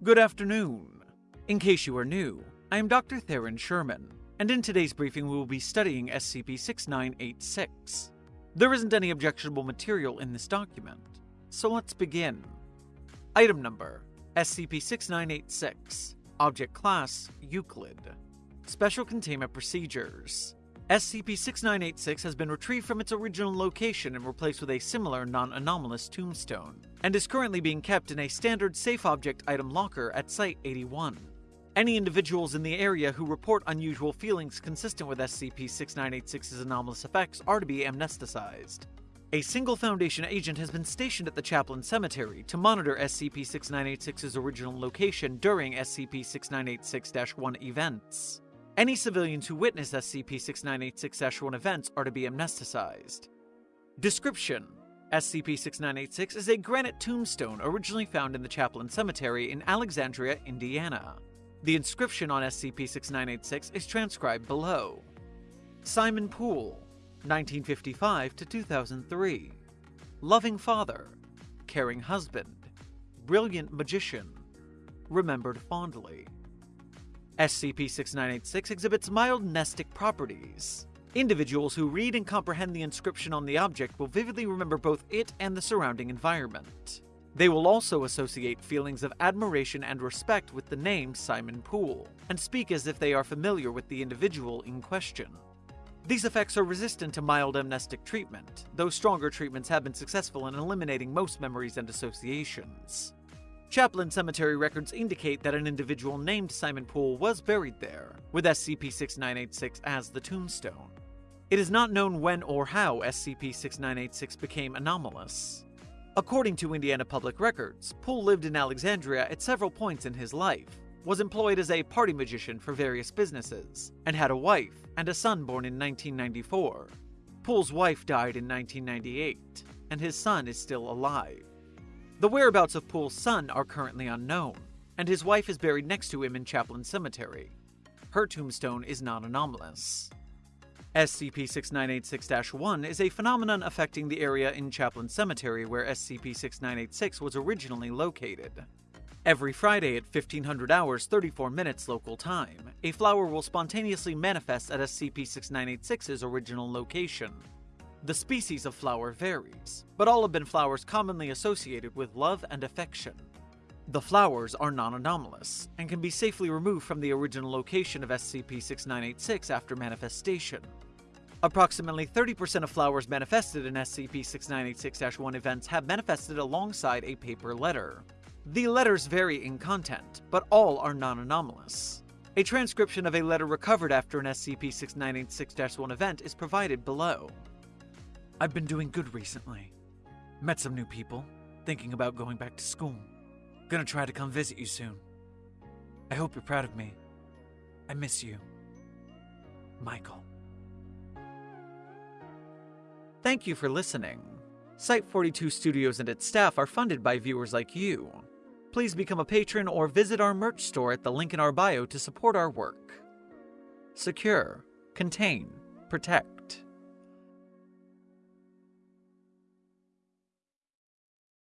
Good afternoon. In case you are new, I am Dr. Theron Sherman, and in today's briefing we will be studying SCP-6986. There isn't any objectionable material in this document, so let's begin. Item Number SCP-6986 Object Class Euclid Special Containment Procedures SCP-6986 has been retrieved from its original location and replaced with a similar non-anomalous tombstone, and is currently being kept in a standard safe object item locker at Site-81. Any individuals in the area who report unusual feelings consistent with SCP-6986's anomalous effects are to be amnesticized. A single Foundation agent has been stationed at the Chaplain Cemetery to monitor SCP-6986's original location during SCP-6986-1 events. Any civilians who witness SCP-6986-1 events are to be amnesticized. Description SCP-6986 is a granite tombstone originally found in the Chaplain Cemetery in Alexandria, Indiana. The inscription on SCP-6986 is transcribed below. Simon Poole, 1955 to 2003. Loving father, caring husband, brilliant magician, remembered fondly. SCP-6986 exhibits mild mnestic properties. Individuals who read and comprehend the inscription on the object will vividly remember both it and the surrounding environment. They will also associate feelings of admiration and respect with the name Simon Poole, and speak as if they are familiar with the individual in question. These effects are resistant to mild amnestic treatment, though stronger treatments have been successful in eliminating most memories and associations. Chaplain Cemetery records indicate that an individual named Simon Poole was buried there, with SCP-6986 as the tombstone. It is not known when or how SCP-6986 became anomalous. According to Indiana Public Records, Poole lived in Alexandria at several points in his life, was employed as a party magician for various businesses, and had a wife and a son born in 1994. Poole's wife died in 1998, and his son is still alive. The whereabouts of Poole's son are currently unknown, and his wife is buried next to him in Chaplain Cemetery. Her tombstone is non anomalous. SCP 6986 1 is a phenomenon affecting the area in Chaplain Cemetery where SCP-6986 was originally located. Every Friday at 1500 hours 34 minutes local time, a flower will spontaneously manifest at SCP-6986's original location. The species of flower varies, but all have been flowers commonly associated with love and affection. The flowers are non-anomalous, and can be safely removed from the original location of SCP-6986 after manifestation. Approximately 30% of flowers manifested in SCP-6986-1 events have manifested alongside a paper letter. The letters vary in content, but all are non-anomalous. A transcription of a letter recovered after an SCP-6986-1 event is provided below. I've been doing good recently. Met some new people, thinking about going back to school. Gonna try to come visit you soon. I hope you're proud of me. I miss you. Michael. Thank you for listening. Site 42 Studios and its staff are funded by viewers like you. Please become a patron or visit our merch store at the link in our bio to support our work. Secure, contain, protect.